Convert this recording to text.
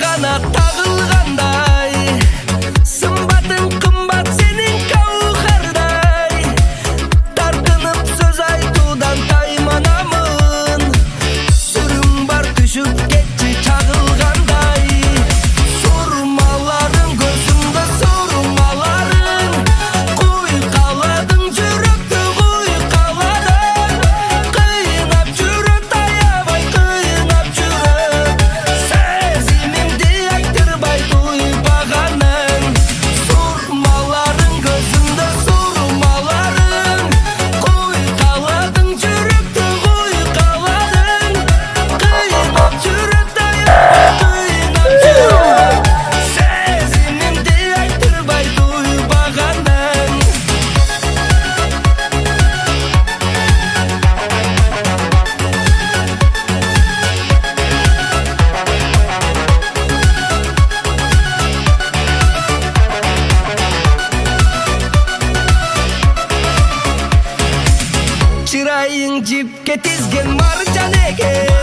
花束 तीस गेंद मार जाने के?